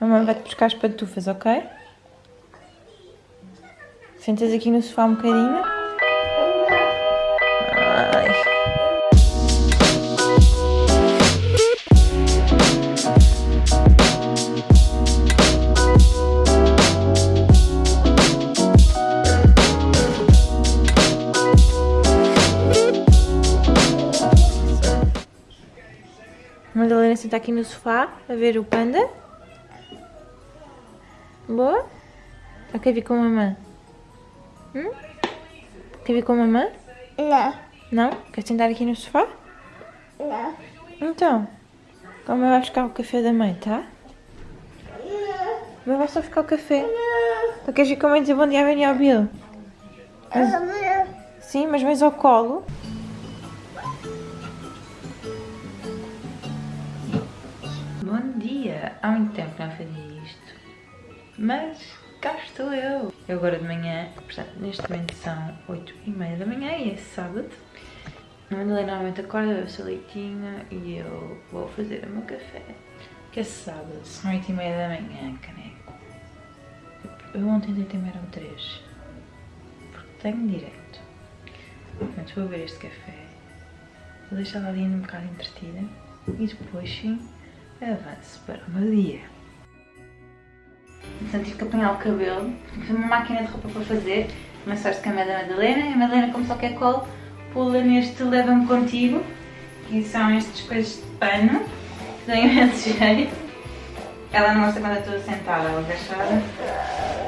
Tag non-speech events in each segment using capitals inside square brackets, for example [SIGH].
Mamãe vai-te buscar as pantufas, ok? Sentas aqui no sofá um bocadinho. Ai. Madalena senta aqui no sofá a ver o panda. Boa? Ou quer vir com a mamãe? Hum? Quer vir com a mamãe? Não. Não? Quer sentar aqui no sofá? Não. Então, mãe vai buscar o café da mãe, tá? Mas vai só ficar o café. Tu queres ir com a mãe dizer bom dia a Benny ao Bill? Sim, mas vens ao colo. Bom dia! Há muito tempo que não fazia. Mas cá estou eu. Eu agora de manhã, portanto, neste momento são 8 e meia da manhã e é sábado. A Madalena normalmente acorda, bebe o seu leitinho e eu vou fazer o meu café. Que é sábado, são 8 e meia da manhã, caneco. Eu ontem deitei-me eram 3. Porque tenho direito. Portanto, vou ver este café. Vou deixar a Linda um bocado entretida. E depois sim, avanço para o meu dia. Portanto, tive que apanhar o cabelo. Tive uma máquina de roupa para fazer. Começaste com a da Madalena. E a Madalena, como só quer colo, pula neste Leva-me Contigo. Que são estas coisas de pano. Que dão imenso [LAUGHS] jeito. Ela não gosta quando eu estou sentada ou agachada.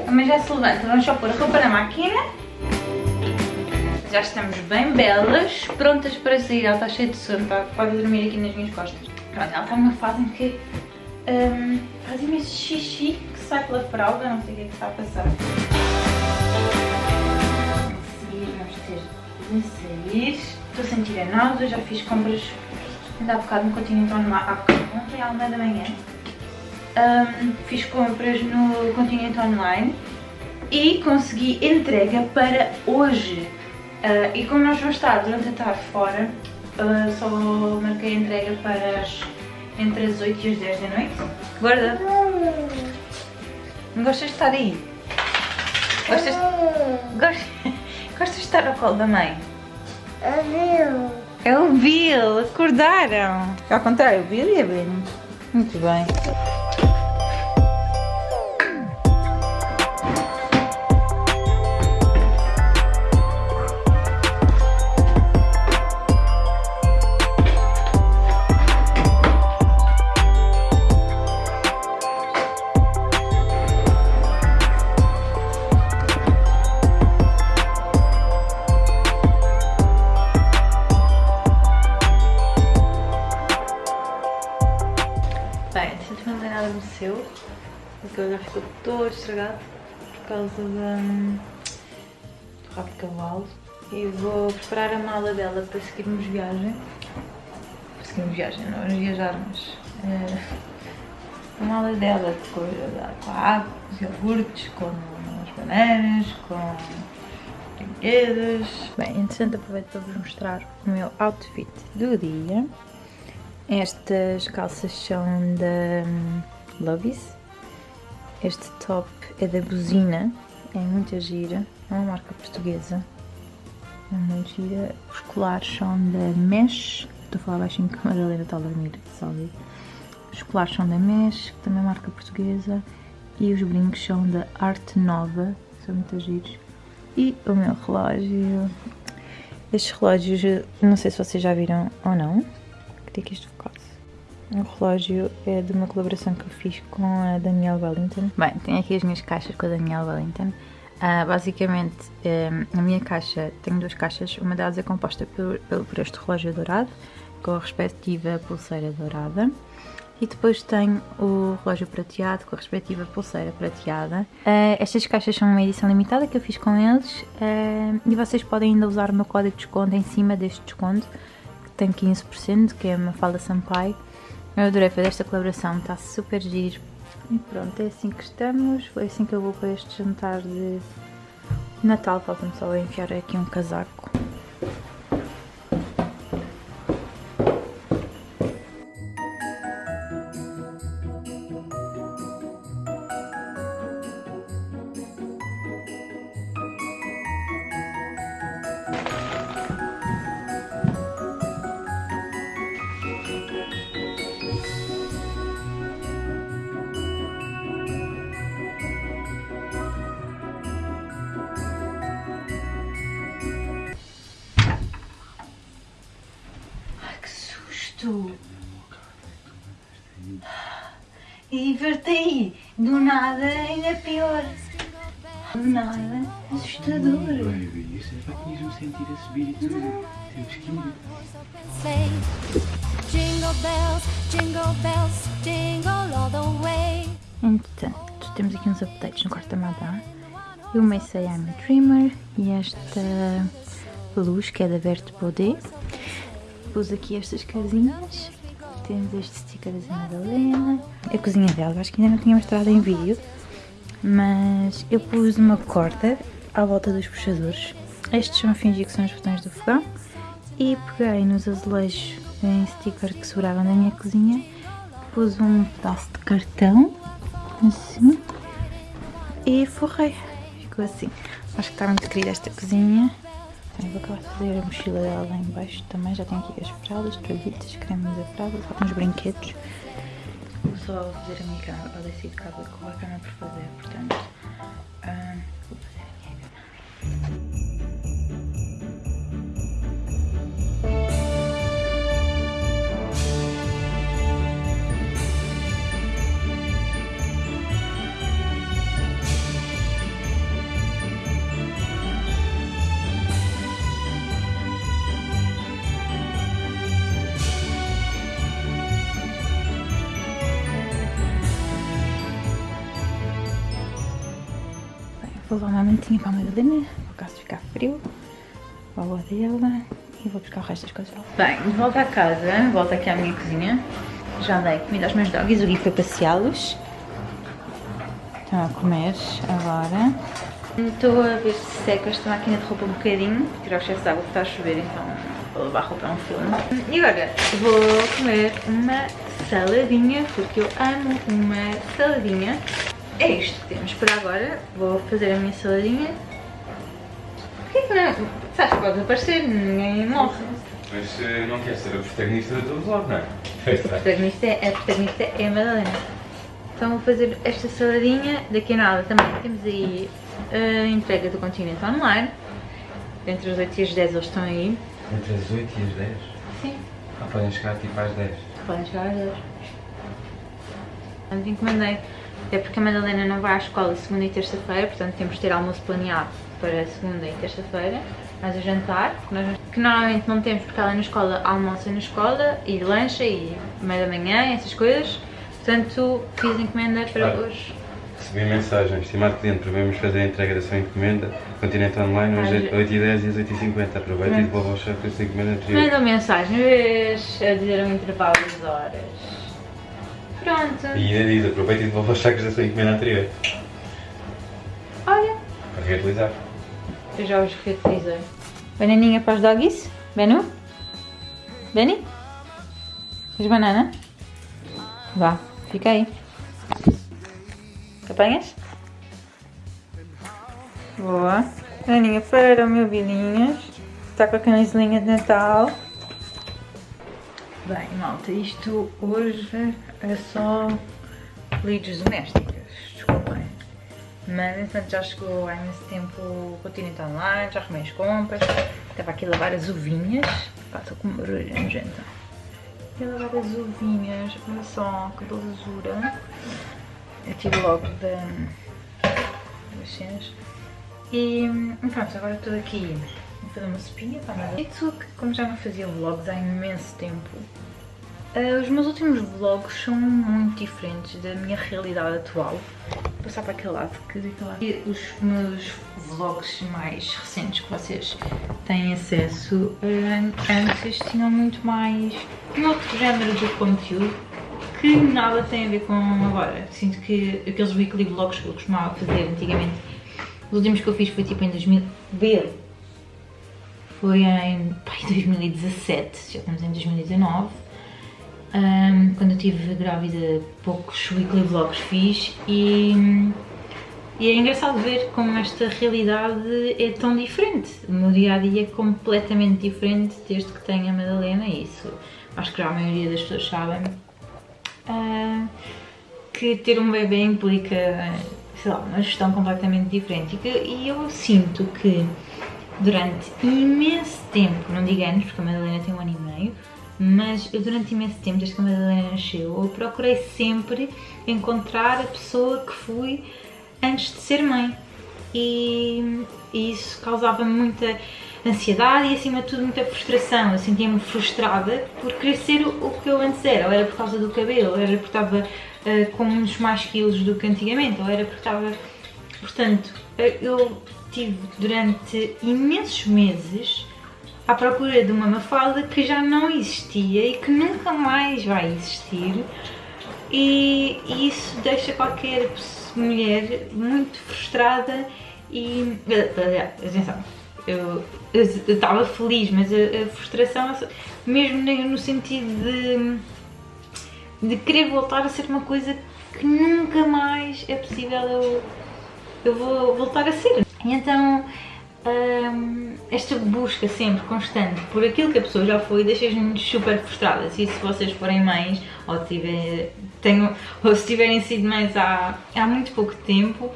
Mas já se levanta. Vamos só pôr a roupa na máquina. Já estamos bem belas, prontas para sair. Ela está cheia de sono, está, pode dormir aqui nas minhas costas. Pronto, ela está numa fase em que um, faz imenso xixi sai pela fralda, não sei o que é que está a passar. Seguir vamos ter de sair. Estou a sentir a náusea, já fiz compras ainda há bocado no Continente Online, há bocado, ontem à uma da manhã. Um, fiz compras no Continente Online e consegui entrega para hoje. Uh, e como nós vamos estar durante a tarde fora, uh, só marquei entrega para as, entre as 8 e as 10 da noite. Guarda! Não gostas de estar aí? Gostas, gostas, [LAUGHS] gostas de estar ao colo da mãe? É o Bill! Acordaram! Ao contrário, o Bill e a Benny. Muito. Bem, estragado por causa da, do rabo de cavalo. E vou preparar a mala dela para seguirmos viagem. Para seguirmos viagem, não vamos viajar, mas eh, a mala dela com, com água, com os iogurtes, com as bananas, com brinquedos. Bem, entretanto aproveito para vos mostrar o meu outfit do dia. Estas calças são da hum, Lovis. Este top é da Buzina, é muito gira, é uma marca portuguesa. É muito gira. Os colares são da Mesh. Estou a falar baixinho que a Madalena está a dormir, ouvir. Os colares são da Mesh, que também é marca portuguesa. E os brincos são da Arte Nova, são muito giros. E o meu relógio. Estes relógios, não sei se vocês já viram ou não. Que isto focasse. O relógio é de uma colaboração que eu fiz com a Danielle Wellington. Bem, tenho aqui as minhas caixas com a Danielle Wellington. Ah, basicamente, um, a minha caixa, tenho duas caixas, uma delas é composta por, por, este relógio dourado, com a respectiva pulseira dourada. E depois tenho o relógio prateado com a respectiva pulseira prateada. Uh, estas caixas são uma edição limitada que eu fiz com eles uh, e vocês podem ainda usar o meu código de desconto em cima deste desconto tem 15%, que é uma Fala Sampaio. Eu adorei fazer esta colaboração, está super giro. E pronto, é assim que estamos, foi assim que eu vou para este jantar de Natal. Falta-me só enfiar aqui um casaco. isto? E invertei. Do nada ainda é pior. Do nada, assustador. Baby, isso é para que sentir a subir e tudo. Temos que ir. Entretanto, temos aqui uns updates no quarto da Madá. Eu sei I'm a Dreamer e esta luz que é da Verte poder Pus aqui estas casinhas. Temos este sticker da Madalena. A cozinha dela, acho que ainda não tinha mostrado em vídeo. Mas eu pus uma corda à volta dos puxadores. Estes são fingir que são os botões do fogão. E peguei nos azulejos em sticker que sobravam da minha cozinha. Pus um pedaço de cartão assim e forrei. Ficou assim. Acho que está muito querida esta cozinha. Então, vou acabar de fazer a mochila dela lá em baixo também. Já tenho aqui as fraldas, toalhitas, cremes da fralda, só uns brinquedos. Vou só fazer a minha cama. Eu decidi que com a cama por fazer, portanto. Vou levar uma mantinha para a Madalena, por caso ficar frio. Vou dela e vou buscar o resto das coisas. Bem, de volta à casa, volto aqui à minha cozinha. Já dei comida aos meus doggies, o Gui foi passeá-los. Estão a comer agora. Estou a ver se seca esta máquina de roupa um bocadinho, tirar o excesso de água que está a chover, então vou levar a roupa a um filme. E agora vou comer uma saladinha, porque eu amo uma saladinha. É isto que temos por agora. Vou fazer a minha saladinha. Porquê que não? Sabes que pode aparecer, ninguém morre. Mas eh, não quer ser a protagonista todo vlog, não é? A protagonista, é- a protagonista é a Madalena. Então vou fazer esta saladinha. Daqui a nada também temos aí a entrega do Continente Online. Entre as 8 e as 10 eles estão aí. Entre as 8 e as 10? Sim. Ah, podem chegar tipo às 10. Podem chegar às 10. Portanto, encomendei. Até porque a Madalena não vai à escola segunda e terça-feira, portanto temos de ter almoço planeado para segunda e terça-feira. Mais o jantar, que, nós, que normalmente não temos porque ela na escola almoça na escola e lancha e meia da manhã, essas coisas. Portanto, fiz encomenda para Ah. hoje. Recebi mensagem, estimado cliente, prevemos fazer a entrega da sua encomenda. Continente online, hoje Às- é 8 e 10 e às 8 e 50 Aproveite e devolva ao chefe essa encomenda anterior. Mandou mensagem vez a dizer um intervalo de horas. Pronto. E ainda diz, aproveite e devolva os sacos da sua encomenda anterior. Olha, Para reutilizar. eu já os reutilizei. Bananinha para os doggies? Benu? Benny? Queres banana? Vá, fica aí. Apanhas? Boa. Bananinha para o meu Vilinhas. Está com a camiselinha de Natal. Bem, malta, isto hoje é só lides domésticas. Desculpem. Mas, entretanto, já chegou há imenso tempo o Continente Online, já arrumei as compras. Estava aqui a lavar as uvinhas. Estou com barulho nojenta. Aqui a lavar as uvinhas, olha só, que belezura. Eu tive logo da, das cenas. E pronto, agora estou aqui a fazer uma sopinha para nada. E que como já não fazia vlogs há imenso tempo, eh, os meus últimos vlogs são muito diferentes da minha realidade atual. Vou passar para aquele lado, que daquele lado. E os meus vlogs mais recentes que vocês têm acesso, eh, antes tinham muito mais um outro género de conteúdo que nada tem a ver com agora. Sinto que aqueles weekly vlogs que eu costumava fazer antigamente, os últimos que eu fiz foi tipo em 2000. Vê, foi em pai, 2017, já estamos em 2019. Ahm, quando eu estive grávida, poucos weekly vlogs fiz e, e é engraçado ver como esta realidade é tão diferente. O meu dia a dia é completamente diferente desde que tenho a Madalena, isso acho que já a maioria das pessoas sabem. Ah, que ter um bebê implica, sei lá, uma gestão completamente diferente e, e eu sinto que durante imenso tempo, não digo anos, porque a Madalena tem um ano e meio, mas eu durante imenso tempo, desde que a Madalena nasceu, eu procurei sempre encontrar a pessoa que fui antes de ser mãe. E, e isso causava muita ansiedade e acima de tudo muita frustração. Eu sentia-me frustrada por querer ser o, que eu antes era, ou era por causa do cabelo, ou era porque estava uh, com muitos mais quilos do que antigamente, ou era porque estava. Portanto, eu tive durante imensos meses à procura de uma Mafalda que já não existia e que nunca mais vai existir e, isso deixa qualquer mulher muito frustrada e... atenção, eu estava feliz, mas a, a, frustração mesmo no sentido de, de querer voltar a ser uma coisa que nunca mais é possível eu, eu vou voltar a ser. Então esta busca sempre constante por aquilo que a pessoa já foi deixa-nos super frustradas. E se vocês forem mães ou, tiver, tenham, ou se tiverem sido mães há, há muito pouco tempo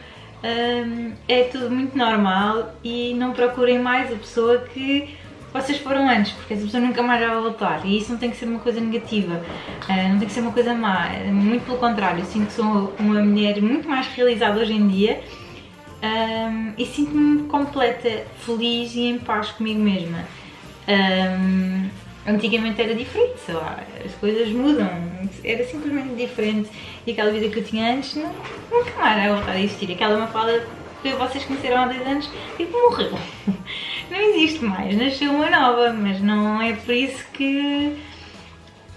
é tudo muito normal e não procurem mais a pessoa que vocês foram antes, porque essa pessoa nunca mais vai voltar. E isso não tem que ser uma coisa negativa, uh, não tem que ser uma coisa má, muito pelo contrário, eu sinto que sou uma mulher muito mais realizada hoje em dia um, e sinto-me completa, feliz e em paz comigo mesma. Um, antigamente era diferente, sei lá, as coisas mudam, era simplesmente diferente e aquela vida que eu tinha antes não, nunca mais vai voltar a existir. Aquela uma fala que vocês conheceram há 10 anos, tipo, morreu. [LAUGHS] Não existe mais, nasceu uma nova, mas não é por isso que.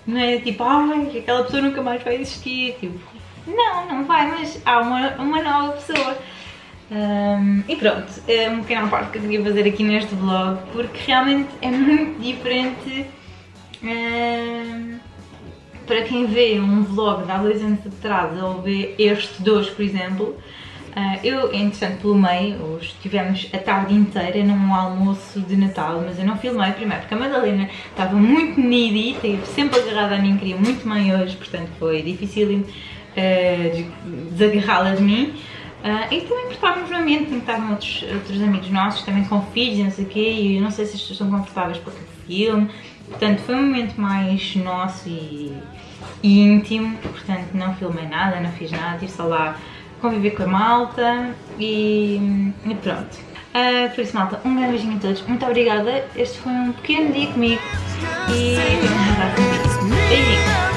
Não é tipo, ai, aquela pessoa nunca mais vai existir. Tipo, não, não vai, mas há uma, uma nova pessoa. Um, e pronto, é uma pequena parte que eu queria fazer aqui neste vlog, porque realmente é [LAUGHS] muito diferente um, para quem vê um vlog de há dois anos atrás ou vê este hoje, por exemplo. Uh, eu, entretanto, pelo meio, hoje tivemos a tarde inteira num almoço de Natal, mas eu não filmei primeiro porque a Madalena estava muito needy, esteve sempre agarrada a mim, queria muito mãe hoje, portanto foi difícil uh, desagarrá-la de mim. Uh, e também porque estávamos no ambiente, estavam outros, outros amigos nossos, também com filhos e não sei o quê, e eu não sei se as pessoas estão confortáveis para o filme. Portanto, foi um momento mais nosso e, e, íntimo, portanto não filmei nada, não fiz nada, estive só lá conviver com a malta e, e pronto. Uh, por isso, malta, um grande beijinho a todos, muito obrigada, este foi um pequeno dia comigo e [LAUGHS]